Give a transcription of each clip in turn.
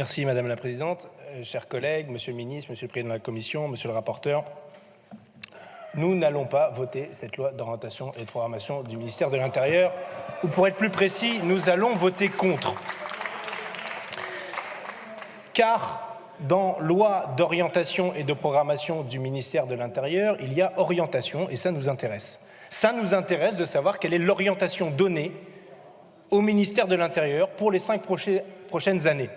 Merci Madame la Présidente. Euh, chers collègues, Monsieur le Ministre, Monsieur le Président de la Commission, Monsieur le rapporteur, nous n'allons pas voter cette loi d'orientation et de programmation du ministère de l'Intérieur, ou pour être plus précis, nous allons voter contre. Car dans loi d'orientation et de programmation du ministère de l'Intérieur, il y a orientation et ça nous intéresse. Ça nous intéresse de savoir quelle est l'orientation donnée au ministère de l'Intérieur pour les cinq prochaines années.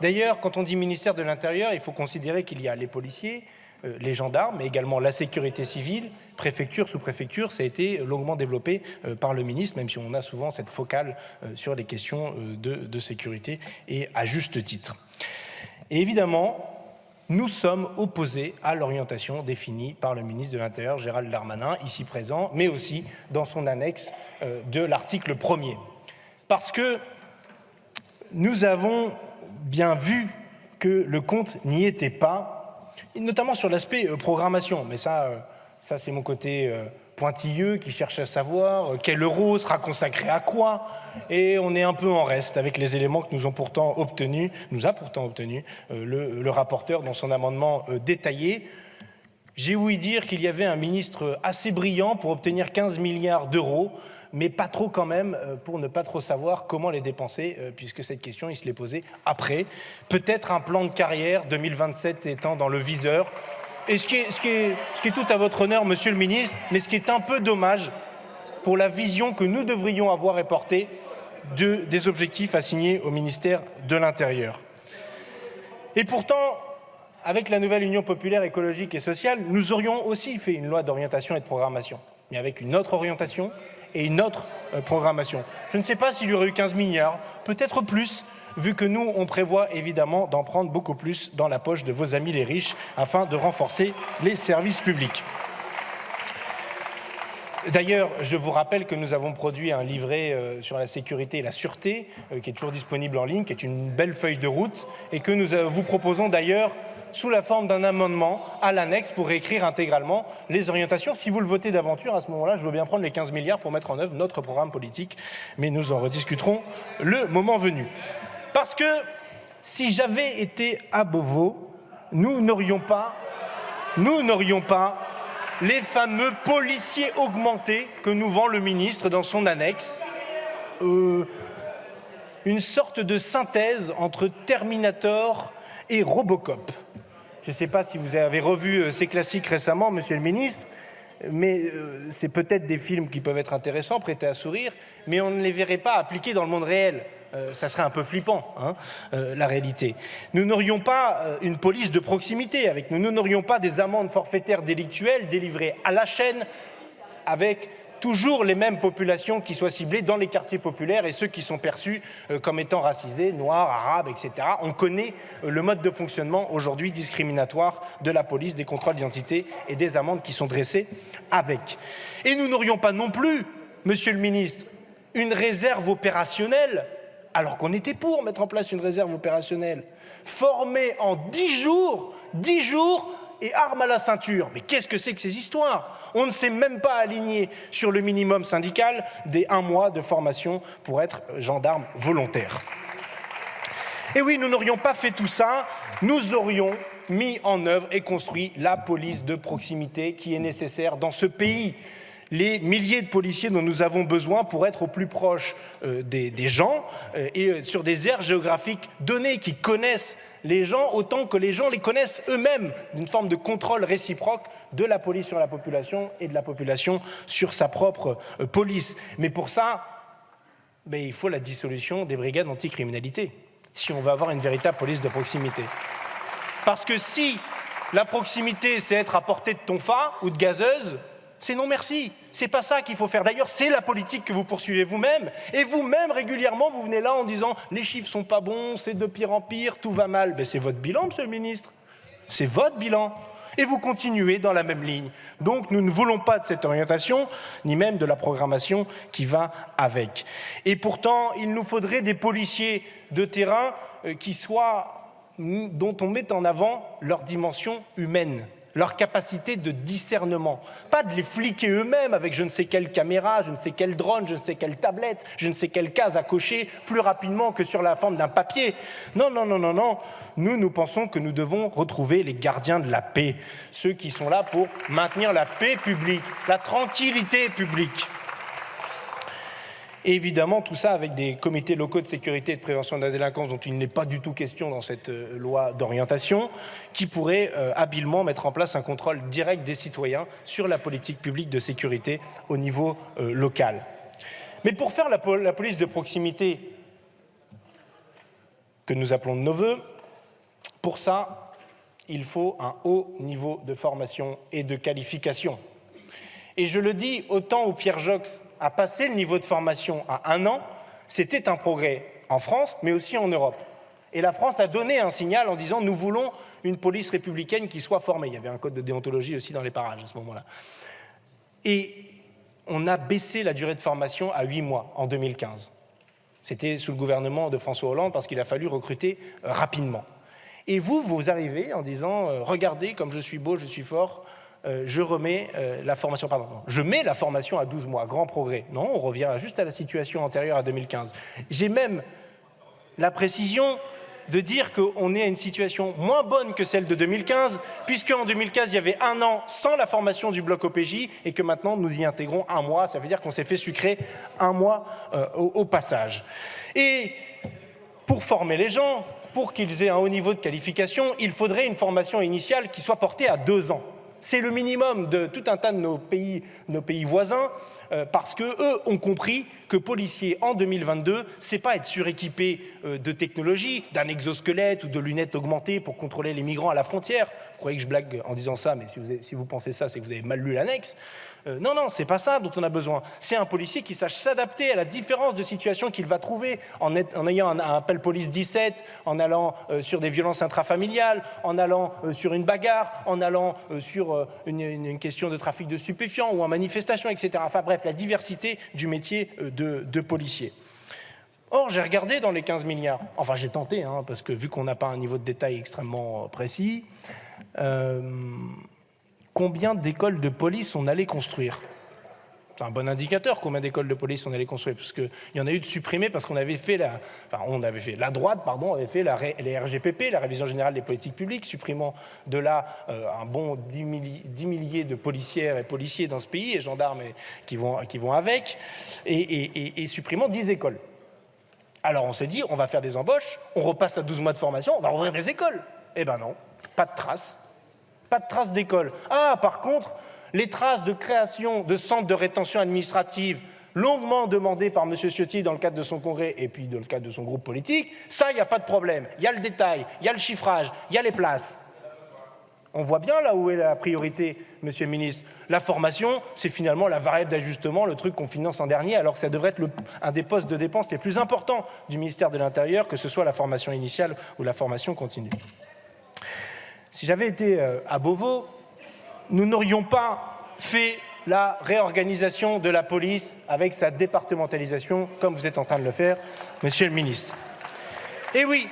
D'ailleurs, quand on dit ministère de l'Intérieur, il faut considérer qu'il y a les policiers, euh, les gendarmes, mais également la sécurité civile, préfecture, sous-préfecture, ça a été longuement développé euh, par le ministre, même si on a souvent cette focale euh, sur les questions de, sécurité, et à juste titre. Et évidemment, nous sommes opposés à l'orientation définie par le ministre de l'Intérieur, Gérald Darmanin, ici présent, mais aussi dans son annexe de l'article 1er. Parce que nous avons bien vu que le compte n'y était pas, notamment sur l'aspect euh, programmation. Mais ça, euh, ça c'est mon côté euh, pointilleux qui cherche à savoir quel euro sera consacré à quoi. Et on est un peu en reste avec les éléments que nous, ont pourtant obtenus, nous a pourtant obtenu le, le, rapporteur dans son amendement détaillé. J'ai ouï dire qu'il y avait un ministre assez brillant pour obtenir 15 milliards d'euros mais pas trop quand même euh, pour ne pas trop savoir comment les dépenser, euh, puisque cette question, il se l'est posée après. Peut-être un plan de carrière 2027 étant dans le viseur. Et ce qui, est, tout à votre honneur, Monsieur le Ministre, mais ce qui est un peu dommage pour la vision que nous devrions avoir et porter de, des objectifs assignés au ministère de l'Intérieur. Et pourtant, avec la nouvelle Union populaire écologique et sociale, nous aurions aussi fait une loi d'orientation et de programmation, mais avec une autre orientation, et une autre euh, programmation. Je ne sais pas s'il y aurait eu 15 milliards, peut-être plus, vu que nous, on prévoit évidemment d'en prendre beaucoup plus dans la poche de vos amis les riches afin de renforcer les services publics. D'ailleurs, je vous rappelle que nous avons produit un livret euh, sur la sécurité et la sûreté, euh, qui est toujours disponible en ligne, qui est une belle feuille de route, et que nous vous proposons d'ailleurs sous la forme d'un amendement à l'annexe pour réécrire intégralement les orientations. Si vous le votez d'aventure, à ce moment-là, je veux bien prendre les 15 milliards pour mettre en œuvre notre programme politique, mais nous en rediscuterons le moment venu. Parce que si j'avais été à Beauvau, nous n'aurions pas, nous n'aurions pas les fameux policiers augmentés que nous vend le ministre dans son annexe. Euh, une sorte de synthèse entre Terminator et Robocop. Je ne sais pas si vous avez revu euh, ces classiques récemment, Monsieur le Ministre, mais euh, c'est peut-être des films qui peuvent être intéressants, prêtés à sourire, mais on ne les verrait pas appliqués dans le monde réel. Euh, ça serait un peu flippant, hein, la réalité. Nous n'aurions pas une police de proximité avec nous, nous n'aurions pas des amendes forfaitaires délictuelles délivrées à la chaîne avec toujours les mêmes populations qui soient ciblées dans les quartiers populaires et ceux qui sont perçus euh, comme étant racisés, noirs, arabes, etc. On connaît euh, le mode de fonctionnement aujourd'hui discriminatoire de la police, des contrôles d'identité et des amendes qui sont dressées avec. Et nous n'aurions pas non plus, Monsieur le Ministre, une réserve opérationnelle, alors qu'on était pour mettre en place une réserve opérationnelle, formée en dix jours, dix jours et armes à la ceinture. Mais qu'est-ce que c'est que ces histoires? On ne s'est même pas aligné sur le minimum syndical des un mois de formation pour être gendarme volontaire. Et oui, nous n'aurions pas fait tout ça, nous aurions mis en œuvre et construit la police de proximité qui est nécessaire dans ce pays les milliers de policiers dont nous avons besoin pour être au plus proche euh, des, gens euh, et euh, sur des aires géographiques données qui connaissent les gens autant que les gens les connaissent eux-mêmes, d'une forme de contrôle réciproque de la police sur la population et de la population sur sa propre police. Mais pour ça, ben, il faut la dissolution des brigades anticriminalité, si on veut avoir une véritable police de proximité. Parce que si la proximité, c'est être à portée de tonfa ou de gazeuse, c'est non merci. C'est pas ça qu'il faut faire. D'ailleurs, c'est la politique que vous poursuivez vous-même. Et vous-même, régulièrement, vous venez là en disant les chiffres sont pas bons, c'est de pire en pire, tout va mal. Ben, c'est votre bilan, monsieur le ministre. C'est votre bilan. Et vous continuez dans la même ligne. Donc, nous ne voulons pas de cette orientation, ni même de la programmation qui va avec. Et pourtant, il nous faudrait des policiers de terrain euh, qui soient, dont on met en avant leur dimension humaine leur capacité de discernement. Pas de les fliquer eux-mêmes avec je ne sais quelle caméra, je ne sais quel drone, je ne sais quelle tablette, je ne sais quelle case à cocher plus rapidement que sur la forme d'un papier. Non, non, non, non, non. Nous, nous pensons que nous devons retrouver les gardiens de la paix, ceux qui sont là pour maintenir la paix publique, la tranquillité publique. Et évidemment, tout ça avec des comités locaux de sécurité et de prévention de la délinquance dont il n'est pas du tout question dans cette euh, loi d'orientation, qui pourraient euh, habilement mettre en place un contrôle direct des citoyens sur la politique publique de sécurité au niveau euh, local. Mais pour faire la, police de proximité que nous appelons de nos voeux, pour ça, il faut un haut niveau de formation et de qualification. Et je le dis autant où Pierre Jox a passé le niveau de formation à un an, c'était un progrès en France, mais aussi en Europe. Et la France a donné un signal en disant « nous voulons une police républicaine qui soit formée ». Il y avait un code de déontologie aussi dans les parages à ce moment-là. Et on a baissé la durée de formation à huit mois en 2015. C'était sous le gouvernement de François Hollande parce qu'il a fallu recruter rapidement. Et vous, vous arrivez en disant euh, « regardez comme je suis beau, je suis fort, euh, je remets euh, la formation, je mets la formation à 12 mois, grand progrès. Non, on revient juste à la situation antérieure à 2015. J'ai même la précision de dire qu'on est à une situation moins bonne que celle de 2015, puisque en 2015, il y avait un an sans la formation du bloc OPJ et que maintenant, nous y intégrons un mois. Ça veut dire qu'on s'est fait sucrer un mois euh, au, au passage. Et pour former les gens, pour qu'ils aient un haut niveau de qualification, il faudrait une formation initiale qui soit portée à deux ans. C'est le minimum de tout un tas de nos pays, voisins, euh, parce qu'eux ont compris que policier en 2022, c'est pas être suréquipé euh, de technologie, d'un exosquelette ou de lunettes augmentées pour contrôler les migrants à la frontière. Vous croyez que je blague en disant ça, mais si vous pensez ça, c'est que vous avez mal lu l'annexe. Euh, non, non, c'est pas ça dont on a besoin. C'est un policier qui sache s'adapter à la différence de situation qu'il va trouver en, ayant un, appel police 17, en allant euh, sur des violences intrafamiliales, en allant euh, sur une bagarre, en allant euh, sur une, question de trafic de stupéfiants ou en manifestation, etc. Enfin bref, la diversité du métier de, policier. Or, j'ai regardé dans les 15 milliards, enfin j'ai tenté, hein, parce que vu qu'on n'a pas un niveau de détail extrêmement précis, combien d'écoles de police on allait construire. C'est un bon indicateur combien d'écoles de police on allait construire, parce qu'il y en a eu de supprimés parce qu'on avait fait la, enfin, on avait fait la droite, pardon, avait fait les RGPP, la révision générale des politiques publiques, supprimant de là euh, un bon 10, milli, 10, milliers de policières et policiers dans ce pays et gendarmes qui, vont, avec, et supprimant 10 écoles. Alors on s'est dit, on va faire des embauches, on repasse à 12 mois de formation, on va ouvrir des écoles. Eh ben non, pas de traces. Pas de traces d'école. Ah, par contre, les traces de création de centres de rétention administrative longuement demandées par M. Ciotti dans le cadre de son congrès et puis dans le cadre de son groupe politique, ça, il n'y a pas de problème. Il y a le détail, il y a le chiffrage, il y a les places. On voit bien là où est la priorité, Monsieur le ministre. La formation, c'est finalement la variable d'ajustement, le truc qu'on finance en dernier, alors que ça devrait être un des postes de dépenses les plus importants du ministère de l'Intérieur, que ce soit la formation initiale ou la formation continue. Si j'avais été euh, à Beauvau, nous n'aurions pas fait la réorganisation de la police avec sa départementalisation, comme vous êtes en train de le faire, Monsieur le ministre. Et oui,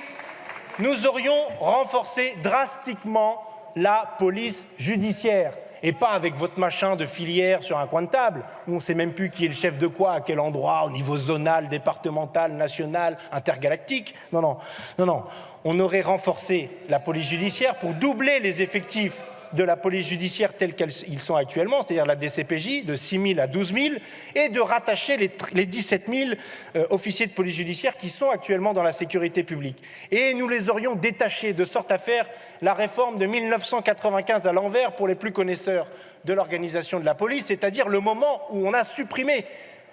nous aurions renforcé drastiquement la police judiciaire et pas avec votre machin de filière sur un coin de table, où on ne sait même plus qui est le chef de quoi, à quel endroit, au niveau zonal, départemental, national, intergalactique. Non, non, non, non. On aurait renforcé la police judiciaire pour doubler les effectifs de la police judiciaire tels qu'ils sont actuellement, c'est-à-dire la DCPJ, de 6 000 à 12 000, et de rattacher les, les 17 000 euh, officiers de police judiciaire qui sont actuellement dans la sécurité publique. Et nous les aurions détachés de sorte à faire la réforme de 1995 à l'envers pour les plus connaisseurs de l'organisation de la police, c'est-à-dire le moment où on a supprimé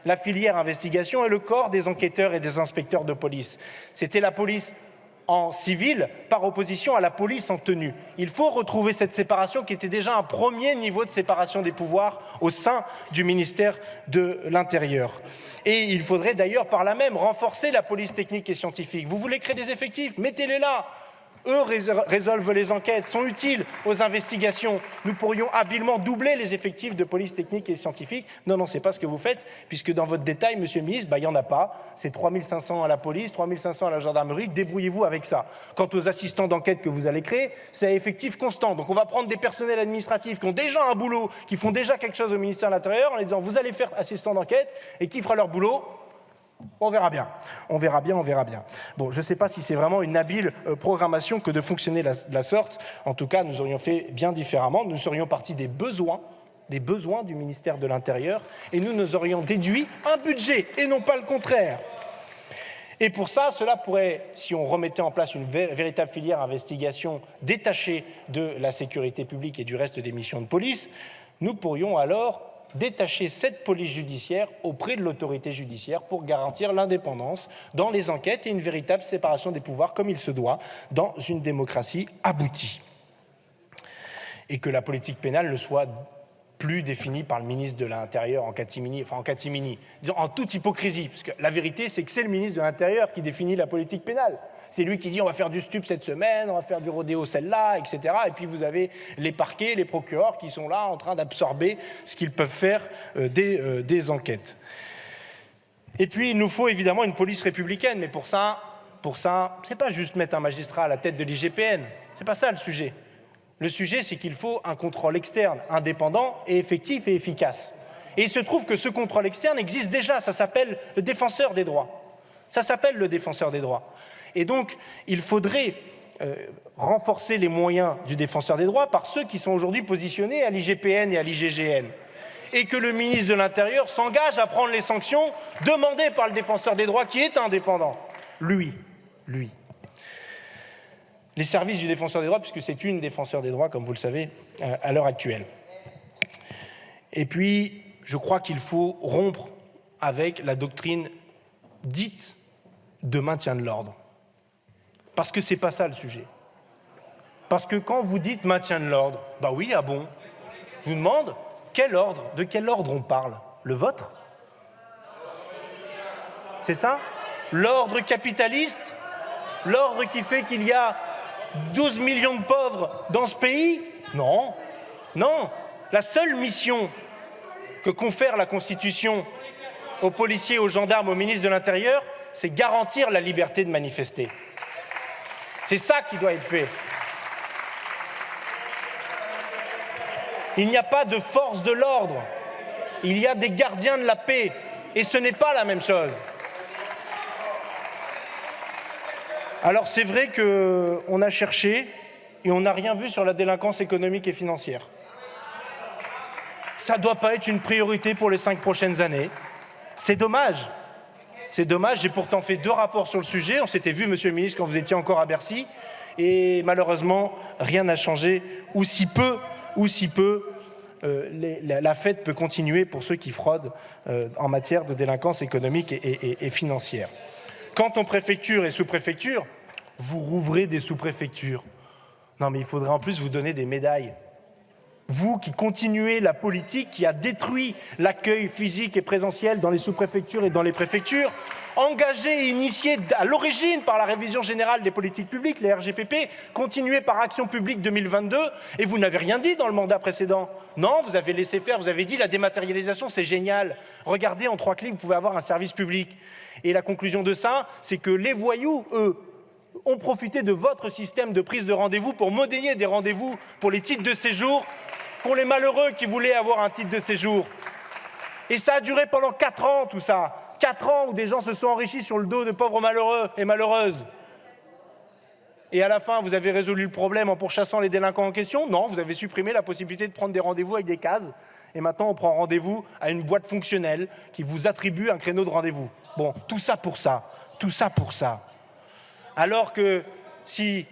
la filière investigation et le corps des enquêteurs et des inspecteurs de police. C'était la police en civil par opposition à la police en tenue. Il faut retrouver cette séparation qui était déjà un premier niveau de séparation des pouvoirs au sein du ministère de l'Intérieur. Et il faudrait d'ailleurs par là même renforcer la police technique et scientifique. Vous voulez créer des effectifs? Mettez-les là eux résolvent les enquêtes, sont utiles aux investigations. Nous pourrions habilement doubler les effectifs de police technique et scientifique. Non, non, c'est pas ce que vous faites, puisque dans votre détail, monsieur le ministre, bah, il n'y en a pas. C'est 3500 à la police, 3500 à la gendarmerie. Débrouillez-vous avec ça. Quant aux assistants d'enquête que vous allez créer, c'est à effectif constant. Donc on va prendre des personnels administratifs qui ont déjà un boulot, qui font déjà quelque chose au ministère de l'Intérieur, en les disant vous allez faire assistant d'enquête, et qui fera leur boulot? On verra bien, on verra bien, on verra bien. Bon, je ne sais pas si c'est vraiment une habile euh, programmation que de fonctionner de la, sorte. En tout cas, nous aurions fait bien différemment. Nous serions partis des besoins, des besoins du ministère de l'Intérieur, et nous nous aurions déduit un budget, et non pas le contraire. Et pour ça, cela pourrait, si on remettait en place une véritable filière investigation détachée de la sécurité publique et du reste des missions de police, nous pourrions alors détacher cette police judiciaire auprès de l'autorité judiciaire pour garantir l'indépendance dans les enquêtes et une véritable séparation des pouvoirs comme il se doit dans une démocratie aboutie. Et que la politique pénale ne soit plus définie par le ministre de l'Intérieur en catimini, en en toute hypocrisie, parce que la vérité c'est que c'est le ministre de l'Intérieur qui définit la politique pénale. C'est lui qui dit on va faire du stup cette semaine, on va faire du rodéo celle-là, etc. Et puis vous avez les parquets, les procureurs qui sont là en train d'absorber ce qu'ils peuvent faire euh, des, euh, des enquêtes. Et puis il nous faut évidemment une police républicaine, mais pour ça, pour ça, c'est pas juste mettre un magistrat à la tête de l'IGPN. C'est pas ça le sujet. Le sujet, c'est qu'il faut un contrôle externe, indépendant et effectif et efficace. Et il se trouve que ce contrôle externe existe déjà, ça s'appelle le défenseur des droits. Ça s'appelle le défenseur des droits. Et donc, il faudrait euh, renforcer les moyens du défenseur des droits par ceux qui sont aujourd'hui positionnés à l'IGPN et à l'IGGN et que le ministre de l'Intérieur s'engage à prendre les sanctions demandées par le défenseur des droits qui est indépendant. Lui, lui. Les services du défenseur des droits, puisque c'est une défenseur des droits, comme vous le savez, euh, à l'heure actuelle. Et puis, je crois qu'il faut rompre avec la doctrine dite de maintien de l'ordre. Parce que ce n'est pas ça le sujet. Parce que quand vous dites maintien de l'ordre, bah oui, ah bon. Je vous demande, quel ordre De quel ordre on parle? Le vôtre? C'est ça? L'ordre capitaliste? L'ordre qui fait qu'il y a 12 millions de pauvres dans ce pays? Non, non. La seule mission que confère la Constitution aux policiers, aux gendarmes, aux ministres de l'Intérieur, c'est garantir la liberté de manifester. C'est ça qui doit être fait. Il n'y a pas de force de l'ordre, il y a des gardiens de la paix, et ce n'est pas la même chose. Alors c'est vrai qu'on a cherché et on n'a rien vu sur la délinquance économique et financière. Ça ne doit pas être une priorité pour les cinq prochaines années. C'est dommage. C'est dommage, j'ai pourtant fait deux rapports sur le sujet. On s'était vu, monsieur le ministre, quand vous étiez encore à Bercy. Et malheureusement, rien n'a changé, ou si peu, ou si peu. Euh, la, fête peut continuer pour ceux qui fraudent euh, en matière de délinquance économique et, financière. Quant aux préfectures et sous-préfectures, vous rouvrez des sous-préfectures. Non, mais il faudrait en plus vous donner des médailles vous qui continuez la politique qui a détruit l'accueil physique et présentiel dans les sous-préfectures et dans les préfectures, engagé et initié à l'origine par la révision générale des politiques publiques, les RGPP, continué par Action publique 2022, et vous n'avez rien dit dans le mandat précédent. Non, vous avez laissé faire, vous avez dit la dématérialisation, c'est génial. Regardez, en trois clics, vous pouvez avoir un service public. Et la conclusion de ça, c'est que les voyous, eux, ont profité de votre système de prise de rendez-vous pour modélier des rendez-vous pour les titres de séjour pour les malheureux qui voulaient avoir un titre de séjour. Et ça a duré pendant quatre ans, tout ça. Quatre ans où des gens se sont enrichis sur le dos de pauvres malheureux et malheureuses. Et à la fin, vous avez résolu le problème en pourchassant les délinquants en question? Non, vous avez supprimé la possibilité de prendre des rendez-vous avec des cases. Et maintenant, on prend rendez-vous à une boîte fonctionnelle qui vous attribue un créneau de rendez-vous. Bon, tout ça pour ça. Tout ça pour ça. Alors que si,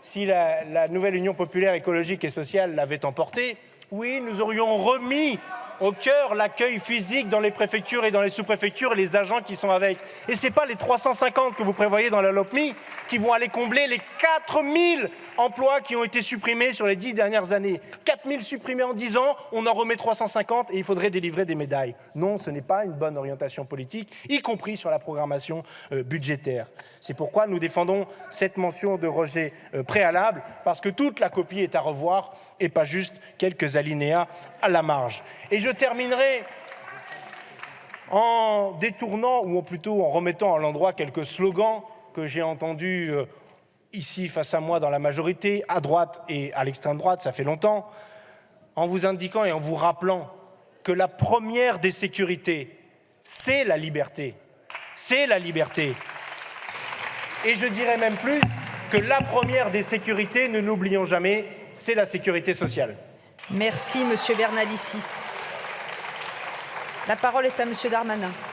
si la, la nouvelle Union populaire écologique et sociale l'avait emporté, oui, nous aurions remis au cœur l'accueil physique dans les préfectures et dans les sous-préfectures les agents qui sont avec. Et ce n'est pas les 350 que vous prévoyez dans la LOPMI qui vont aller combler les 4000 emplois qui ont été supprimés sur les dix dernières années. 4000 supprimés en 10 ans, on en remet 350 et il faudrait délivrer des médailles. Non, ce n'est pas une bonne orientation politique, y compris sur la programmation euh, budgétaire. C'est pourquoi nous défendons cette mention de rejet euh, préalable, parce que toute la copie est à revoir et pas juste quelques alinéas à la marge. Et je terminerai en détournant, ou plutôt en remettant à l'endroit quelques slogans que j'ai entendus euh, ici face à moi dans la majorité, à droite et à l'extrême droite, ça fait longtemps, en vous indiquant et en vous rappelant que la première des sécurités, c'est la liberté. C'est la liberté. Et je dirais même plus que la première des sécurités, ne l'oublions jamais, c'est la sécurité sociale. Merci, Monsieur Bernalicis. La parole est à Monsieur Darmanin.